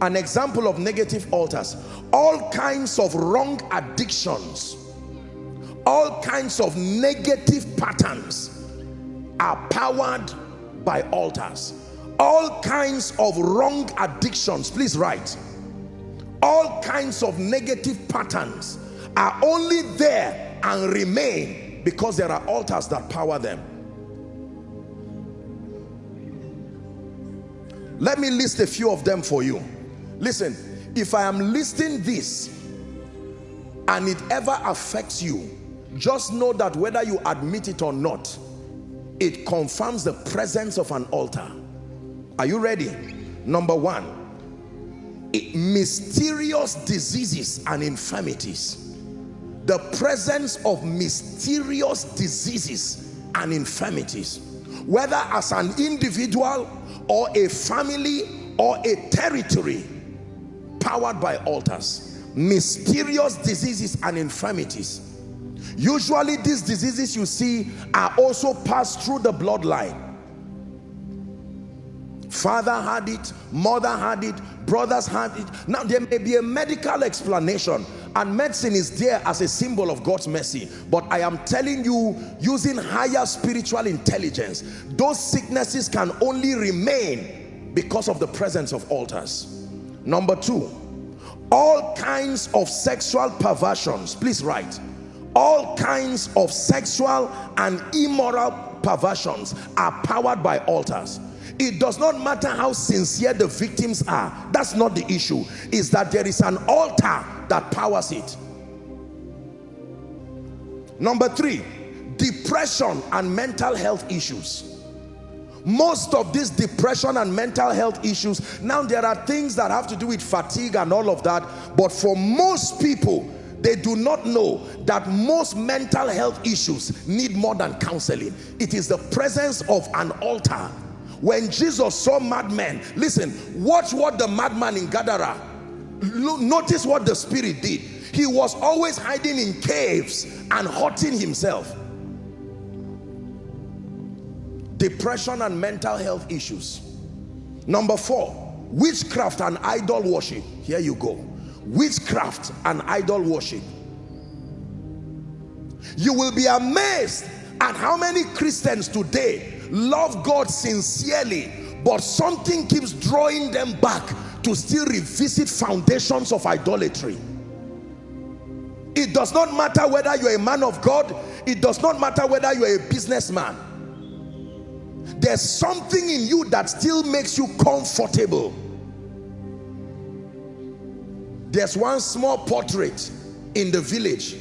an example of negative altars. All kinds of wrong addictions all kinds of negative patterns are powered by altars. All kinds of wrong addictions please write. All kinds of negative patterns are only there and remain because there are altars that power them. Let me list a few of them for you listen if i am listing this and it ever affects you just know that whether you admit it or not it confirms the presence of an altar. Are you ready? Number one it, mysterious diseases and infirmities. The presence of mysterious diseases and infirmities whether as an individual or a family or a territory powered by altars mysterious diseases and infirmities. Usually these diseases you see are also passed through the bloodline. Father had it mother had it brothers had it. Now there may be a medical explanation and medicine is there as a symbol of God's mercy. But I am telling you using higher spiritual intelligence those sicknesses can only remain because of the presence of altars. Number two all kinds of sexual perversions. Please write. All kinds of sexual and immoral perversions are powered by altars. It does not matter how sincere the victims are. That's not the issue. Is that there is an altar that powers it. Number three depression and mental health issues most of this depression and mental health issues now there are things that have to do with fatigue and all of that but for most people they do not know that most mental health issues need more than counseling it is the presence of an altar when Jesus saw madmen, listen, watch what the madman in Gadara, notice what the spirit did. He was always hiding in caves and hurting himself. Depression and mental health issues. Number four, witchcraft and idol worship. Here you go. Witchcraft and idol worship. You will be amazed at how many Christians today love God sincerely but something keeps drawing them back to still revisit foundations of idolatry it does not matter whether you're a man of God it does not matter whether you're a businessman there's something in you that still makes you comfortable. There's one small portrait in the village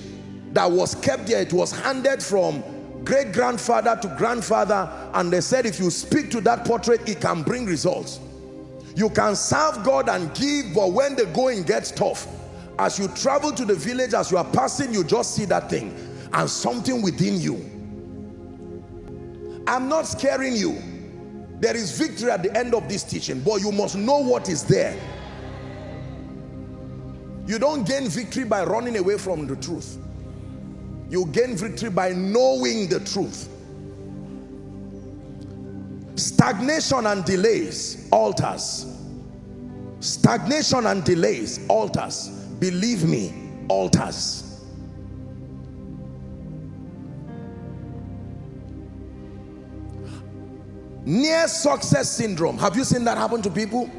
that was kept there. It was handed from great grandfather to grandfather and they said if you speak to that portrait it can bring results. You can serve God and give but when the going gets tough as you travel to the village as you are passing you just see that thing and something within you I'm not scaring you. There is victory at the end of this teaching but you must know what is there. You don't gain victory by running away from the truth. You gain victory by knowing the truth. Stagnation and delays altars stagnation and delays altars believe me altars near success syndrome. Have you seen that happen to people?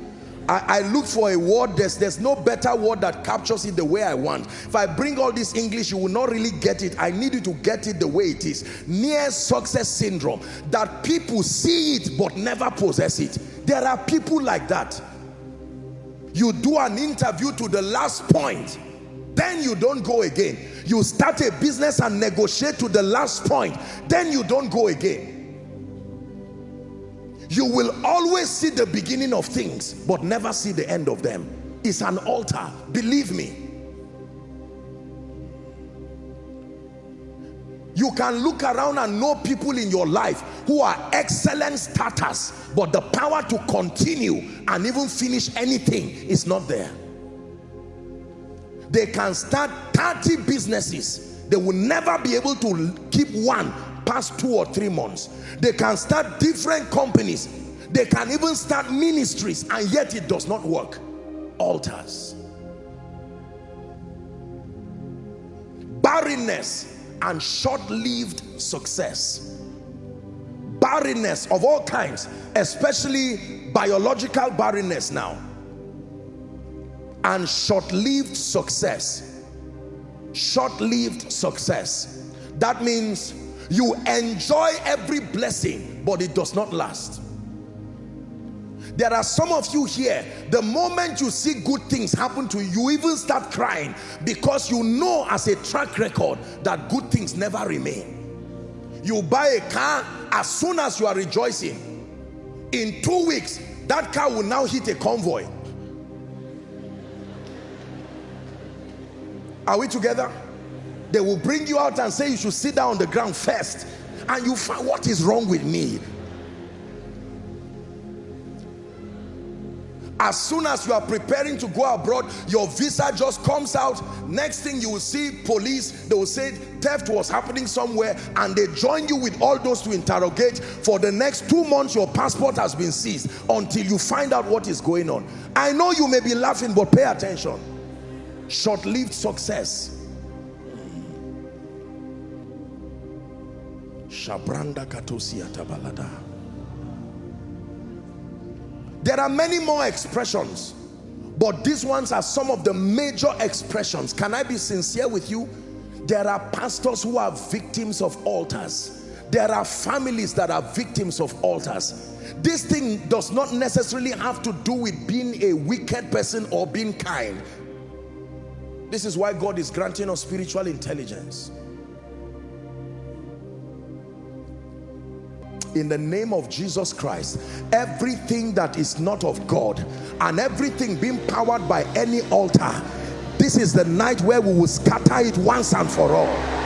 I, I, look for a word. There's there's no better word that captures it the way I want. If I bring all this English you will not really get it. I need you to get it the way it is. Near success syndrome. That people see it but never possess it. There are people like that. You do an interview to the last point then you don't go again. You start a business and negotiate to the last point then you don't go again you will always see the beginning of things but never see the end of them. It's an altar. Believe me. You can look around and know people in your life who are excellent starters but the power to continue and even finish anything is not there. They can start 30 businesses. They will never be able to keep one past two or three months they can start different companies. They can even start ministries and yet it does not work. Altars. Barrenness and short-lived success. Barrenness of all kinds especially biological barrenness now. And short-lived success. Short-lived success. That means you enjoy every blessing but it does not last. There are some of you here the moment you see good things happen to you you even start crying because you know as a track record that good things never remain. You buy a car as soon as you are rejoicing. In two weeks that car will now hit a convoy. Are we together they will bring you out and say you should sit down on the ground first. And you find what is wrong with me. As soon as you are preparing to go abroad your visa just comes out. Next thing you will see police they will say theft was happening somewhere. And they join you with all those to interrogate. For the next two months your passport has been seized until you find out what is going on. I know you may be laughing but pay attention. Short-lived success Shabranda Tabalada. There are many more expressions, but these ones are some of the major expressions. Can I be sincere with you? There are pastors who are victims of altars. There are families that are victims of altars. This thing does not necessarily have to do with being a wicked person or being kind. This is why God is granting us spiritual intelligence. In the name of Jesus Christ everything that is not of God and everything being powered by any altar this is the night where we will scatter it once and for all